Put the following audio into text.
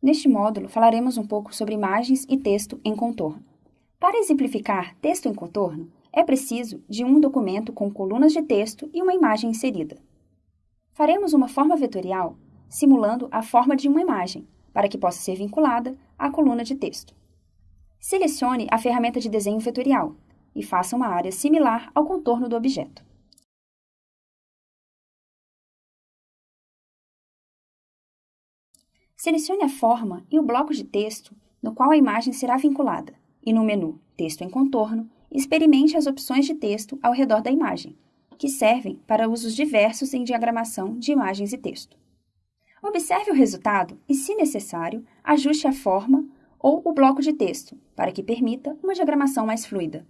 Neste módulo, falaremos um pouco sobre imagens e texto em contorno. Para exemplificar texto em contorno, é preciso de um documento com colunas de texto e uma imagem inserida. Faremos uma forma vetorial simulando a forma de uma imagem, para que possa ser vinculada à coluna de texto. Selecione a ferramenta de desenho vetorial e faça uma área similar ao contorno do objeto. Selecione a forma e o bloco de texto no qual a imagem será vinculada e no menu Texto em contorno, experimente as opções de texto ao redor da imagem, que servem para usos diversos em diagramação de imagens e texto. Observe o resultado e, se necessário, ajuste a forma ou o bloco de texto para que permita uma diagramação mais fluida.